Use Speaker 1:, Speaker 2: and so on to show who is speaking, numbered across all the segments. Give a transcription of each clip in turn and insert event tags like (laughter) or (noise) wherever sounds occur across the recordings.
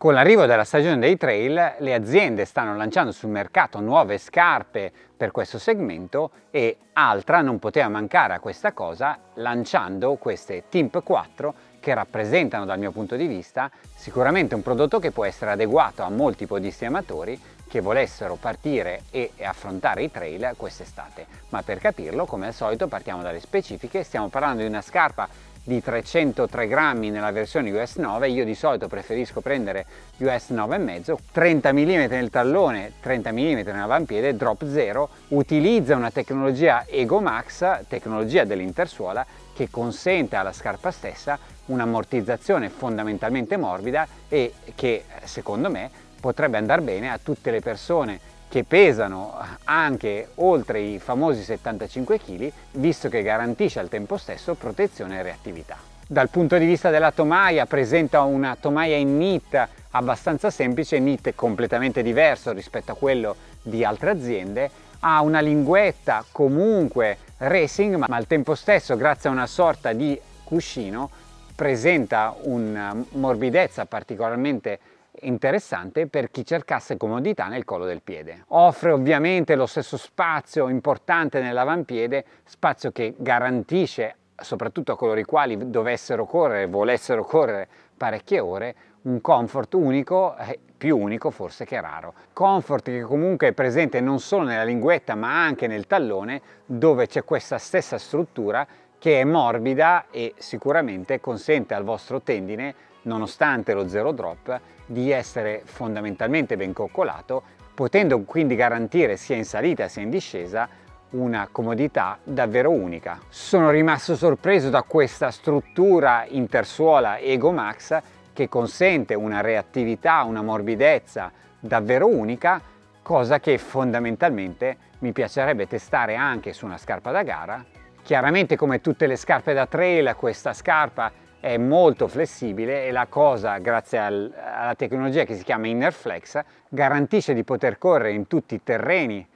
Speaker 1: Con l'arrivo della stagione dei trail le aziende stanno lanciando sul mercato nuove scarpe per questo segmento e Altra non poteva mancare a questa cosa lanciando queste Timp 4 che rappresentano dal mio punto di vista sicuramente un prodotto che può essere adeguato a molti podisti amatori che volessero partire e affrontare i trail quest'estate. Ma per capirlo, come al solito, partiamo dalle specifiche. Stiamo parlando di una scarpa di 303 grammi nella versione US 9, io di solito preferisco prendere US 9,5, 30 mm nel tallone, 30 mm nell'avampiede, drop 0, utilizza una tecnologia Ego Max, tecnologia dell'intersuola, che consente alla scarpa stessa un'ammortizzazione fondamentalmente morbida e che secondo me potrebbe andare bene a tutte le persone che pesano anche oltre i famosi 75 kg, visto che garantisce al tempo stesso protezione e reattività. Dal punto di vista della tomaia presenta una tomaia in knit abbastanza semplice, knit completamente diverso rispetto a quello di altre aziende, ha una linguetta comunque racing ma al tempo stesso grazie a una sorta di cuscino presenta una morbidezza particolarmente interessante per chi cercasse comodità nel collo del piede. Offre ovviamente lo stesso spazio importante nell'avampiede, spazio che garantisce soprattutto a coloro i quali dovessero correre, volessero correre parecchie ore, un comfort unico, eh, più unico forse che raro. Comfort che comunque è presente non solo nella linguetta ma anche nel tallone dove c'è questa stessa struttura che è morbida e sicuramente consente al vostro tendine nonostante lo zero drop, di essere fondamentalmente ben coccolato, potendo quindi garantire sia in salita sia in discesa una comodità davvero unica. Sono rimasto sorpreso da questa struttura intersuola Ego Max che consente una reattività, una morbidezza davvero unica, cosa che fondamentalmente mi piacerebbe testare anche su una scarpa da gara. Chiaramente come tutte le scarpe da trail questa scarpa è molto flessibile e la cosa, grazie al, alla tecnologia che si chiama Innerflex, garantisce di poter correre in tutti i terreni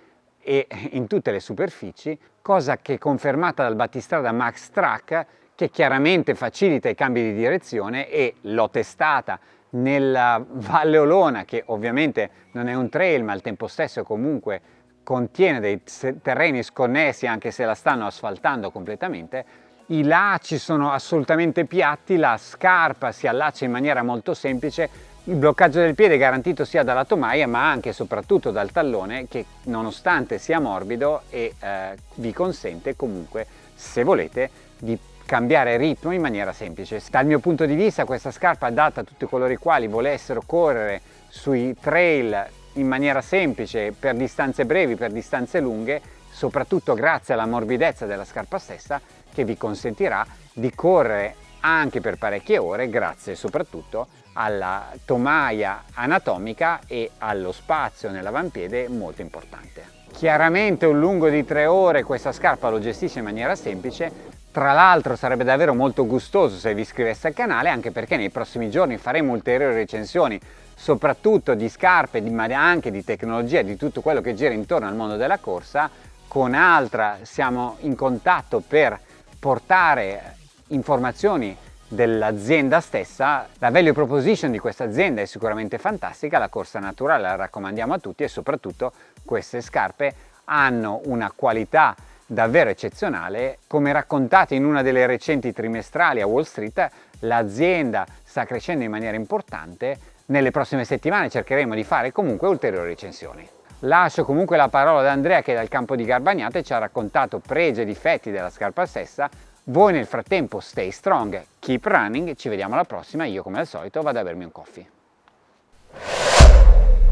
Speaker 1: e in tutte le superfici, cosa che è confermata dal battistrada Max Track che chiaramente facilita i cambi di direzione e l'ho testata nella Valle Olona che ovviamente non è un trail ma al tempo stesso comunque contiene dei terreni sconnessi anche se la stanno asfaltando completamente i lacci sono assolutamente piatti, la scarpa si allaccia in maniera molto semplice, il bloccaggio del piede è garantito sia dalla tomaia ma anche e soprattutto dal tallone che nonostante sia morbido e eh, vi consente comunque se volete di cambiare ritmo in maniera semplice. Dal mio punto di vista questa scarpa è adatta a tutti coloro i quali volessero correre sui trail in maniera semplice per distanze brevi, per distanze lunghe, soprattutto grazie alla morbidezza della scarpa stessa che vi consentirà di correre anche per parecchie ore grazie soprattutto alla tomaia anatomica e allo spazio nell'avampiede molto importante. Chiaramente un lungo di tre ore questa scarpa lo gestisce in maniera semplice, tra l'altro sarebbe davvero molto gustoso se vi iscriveste al canale anche perché nei prossimi giorni faremo ulteriori recensioni soprattutto di scarpe ma anche di tecnologia di tutto quello che gira intorno al mondo della corsa con Altra siamo in contatto per portare informazioni dell'azienda stessa, la value proposition di questa azienda è sicuramente fantastica, la corsa naturale la raccomandiamo a tutti e soprattutto queste scarpe hanno una qualità davvero eccezionale. Come raccontato in una delle recenti trimestrali a Wall Street, l'azienda sta crescendo in maniera importante, nelle prossime settimane cercheremo di fare comunque ulteriori recensioni. Lascio comunque la parola ad Andrea che dal campo di Garbagnate ci ha raccontato pregi e difetti della scarpa stessa. Voi nel frattempo stay strong, keep running, ci vediamo alla prossima, io come al solito vado a bermi un coffee.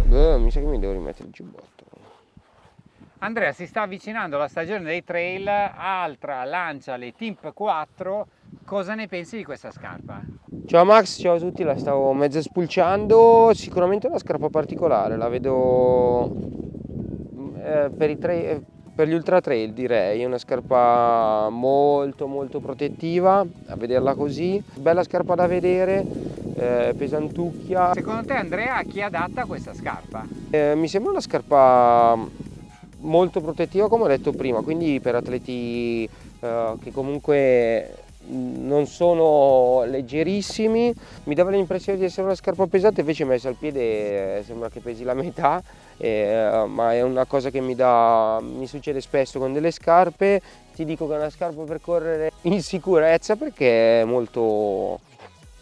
Speaker 2: Beh, mi sa che mi devo rimettere il giubbotto.
Speaker 1: Andrea si sta avvicinando alla stagione dei trail, Altra lancia le Timp 4, cosa ne pensi di questa scarpa?
Speaker 2: Ciao Max, ciao a tutti, la stavo mezzo spulciando, sicuramente una scarpa particolare, la vedo eh, per, trail, per, gli ultra trail direi, è una scarpa molto molto protettiva, a vederla così, bella scarpa da vedere, eh, pesantucchia.
Speaker 1: Secondo te Andrea a chi è adatta questa scarpa?
Speaker 2: Eh, mi sembra una scarpa molto protettiva come ho detto prima, quindi per atleti eh, che comunque non sono leggerissimi, mi dava l'impressione di essere una scarpa pesante, invece messa al piede eh, sembra che pesi la metà, eh, ma è una cosa che mi, dà, mi succede spesso con delle scarpe, ti dico che è una scarpa per correre (laughs) in sicurezza perché è molto,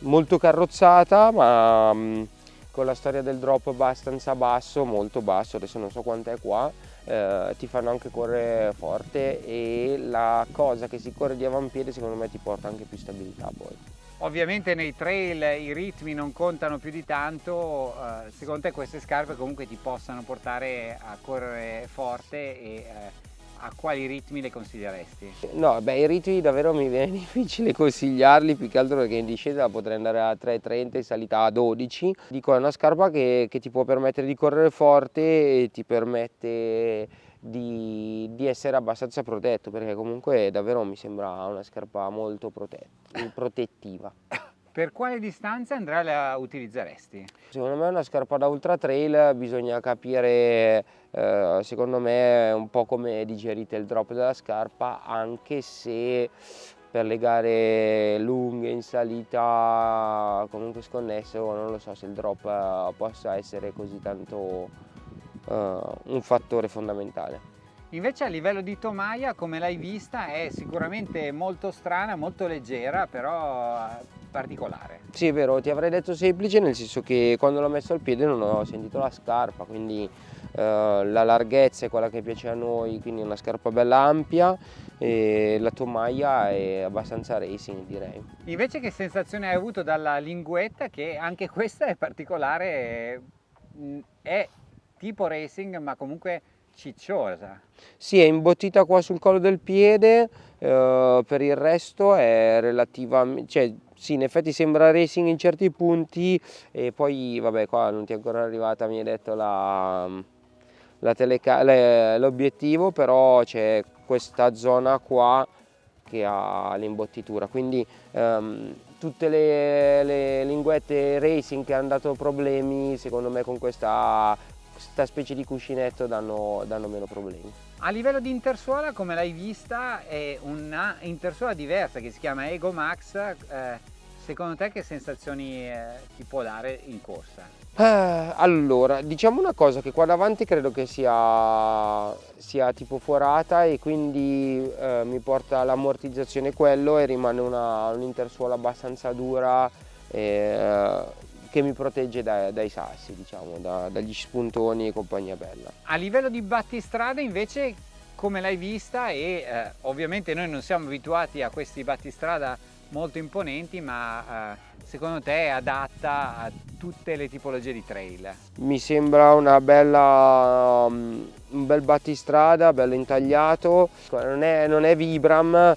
Speaker 2: molto carrozzata, ma mh, con la storia del drop abbastanza basso, molto basso, adesso non so quant'è qua, eh, ti fanno anche correre forte e la cosa che si corre di avampiede secondo me ti porta anche più stabilità poi.
Speaker 1: Ovviamente nei trail i ritmi non contano più di tanto, eh, secondo te queste scarpe comunque ti possano portare a correre forte e eh, a quali ritmi le consiglieresti?
Speaker 2: No, beh, i ritmi davvero mi viene (laughs) difficile consigliarli, più che altro perché in discesa potrei andare a 3,30 in salita a 12. Dico, è una scarpa che, che ti può permettere di correre forte e ti permette di, di, essere abbastanza protetto, perché comunque davvero mi sembra una scarpa molto (coughs) protettiva.
Speaker 1: Per quale distanza Andrea la utilizzeresti?
Speaker 2: Secondo me una scarpa da ultra trail bisogna capire, eh, secondo me, un po' come digerite il drop della scarpa, anche se per le gare lunghe in salita comunque sconnesso non lo so se il drop eh, possa essere così tanto uh, un fattore fondamentale.
Speaker 1: Invece a livello di tomaia, come l'hai vista, è sicuramente molto strana, molto leggera, però particolare.
Speaker 2: Sì, è vero, ti avrei detto semplice nel senso che quando l'ho messo al piede non ho sentito la scarpa, quindi eh, la larghezza è quella che piace a noi, quindi una scarpa bella ampia e la tomaia è abbastanza racing direi.
Speaker 1: Invece che sensazione hai avuto dalla linguetta che anche questa è particolare, è tipo racing ma comunque cicciosa.
Speaker 2: Sì, è imbottita qua sul collo del piede, eh, per il resto è relativamente, cioè, sì, in effetti sembra racing in certi punti e poi, vabbè, qua non ti è ancora arrivata, mi hai detto l'obiettivo, però c'è questa zona qua che ha l'imbottitura, quindi um, tutte le, le linguette racing che hanno dato problemi, secondo me con questa questa specie di cuscinetto danno, danno meno problemi.
Speaker 1: A livello di intersuola, come l'hai vista, è una intersuola diversa che si chiama Ego Max. Eh, secondo te che sensazioni eh, ti può dare in corsa?
Speaker 2: Eh, allora, diciamo una cosa, che qua davanti credo che sia, sia tipo forata e quindi eh, mi porta l'ammortizzazione quello e rimane un'intersuola un abbastanza dura eh, che mi protegge dai, dai sassi, diciamo, da, dagli spuntoni e compagnia bella.
Speaker 1: A livello di battistrada invece come l'hai vista e eh, ovviamente noi non siamo abituati a questi battistrada molto imponenti ma eh, secondo te è adatta a tutte le tipologie di trail?
Speaker 2: Mi sembra una bella, um, un bel battistrada, bello intagliato, non è, non è Vibram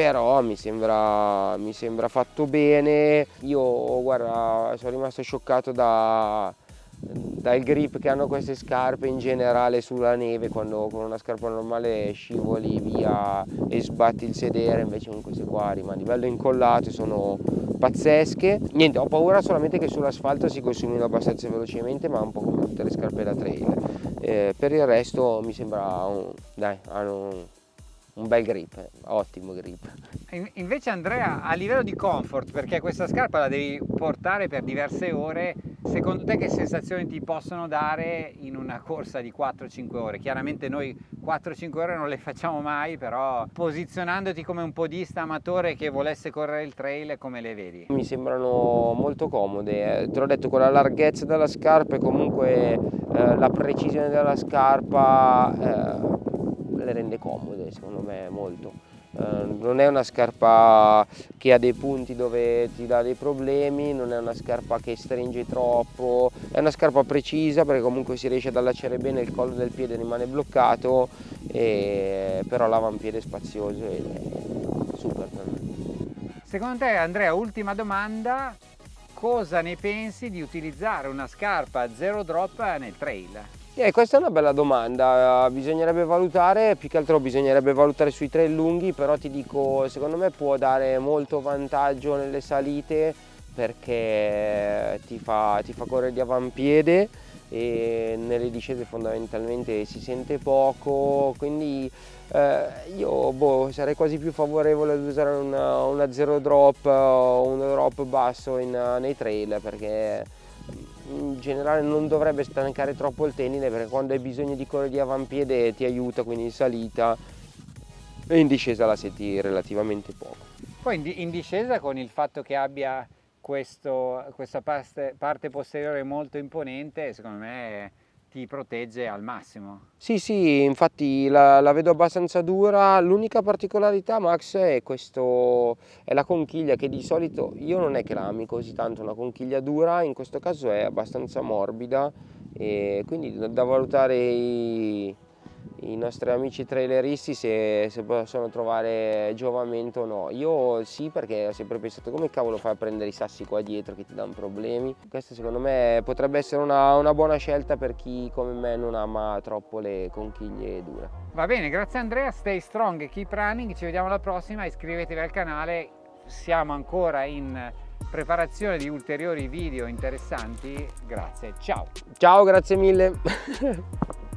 Speaker 2: però mi sembra, mi sembra fatto bene. Io guarda sono rimasto scioccato da, dal grip che hanno queste scarpe in generale sulla neve. Quando con una scarpa normale scivoli via e sbatti il sedere invece con queste qua rimani. Bello incollato e sono pazzesche. Niente ho paura solamente che sull'asfalto si consumino abbastanza velocemente ma un po' come tutte le scarpe da trail. Eh, per il resto mi sembra un, dai hanno un bel grip, ottimo grip.
Speaker 1: Invece Andrea, a livello di comfort, perché questa scarpa la devi portare per diverse ore, secondo te che sensazioni ti possono dare in una corsa di 4-5 ore? Chiaramente noi 4-5 ore non le facciamo mai, però posizionandoti come un podista amatore che volesse correre il trail, come le vedi?
Speaker 2: Mi sembrano molto comode, te l'ho detto con la larghezza della scarpa e comunque eh, la precisione della scarpa eh, le rende comode secondo me molto. Uh, non è una scarpa che ha dei punti dove ti dà dei problemi, non è una scarpa che stringe troppo, è una scarpa precisa perché comunque si riesce ad allacciare bene, il collo del piede rimane bloccato, e, però l'avampiede è spazioso ed è super per me.
Speaker 1: Secondo te Andrea, ultima domanda, cosa ne pensi di utilizzare una scarpa zero drop nel trail?
Speaker 2: Eh, questa è una bella domanda, bisognerebbe valutare, più che altro bisognerebbe valutare sui trail lunghi, però ti dico, secondo me può dare molto vantaggio nelle salite perché ti fa, ti fa correre di avampiede e nelle discese fondamentalmente si sente poco, quindi eh, io boh, sarei quasi più favorevole ad usare una, una zero drop o un drop basso in, nei trail perché in generale non dovrebbe stancare troppo il tendine perché quando hai bisogno di correre di avampiede ti aiuta quindi in salita e in discesa la senti relativamente poco.
Speaker 1: Poi in discesa con il fatto che abbia questo, questa parte, parte posteriore molto imponente secondo me ti protegge al massimo.
Speaker 2: Sì, sì, infatti la, la vedo abbastanza dura. L'unica particolarità, Max, è, questo, è la conchiglia che di solito io non è che la ami così tanto una conchiglia dura, in questo caso è abbastanza morbida e quindi da valutare i, i nostri amici traileristi se, se, possono trovare giovamento o no. Io sì perché ho sempre pensato come cavolo fai a prendere i sassi qua dietro che ti danno problemi. Questa secondo me potrebbe essere una, una buona scelta per chi come me non ama troppo le conchiglie dure.
Speaker 1: Va bene, grazie Andrea, stay strong keep running, ci vediamo alla prossima, iscrivetevi al canale, siamo ancora in preparazione di ulteriori video interessanti, grazie, ciao!
Speaker 2: Ciao, grazie mille! (laughs)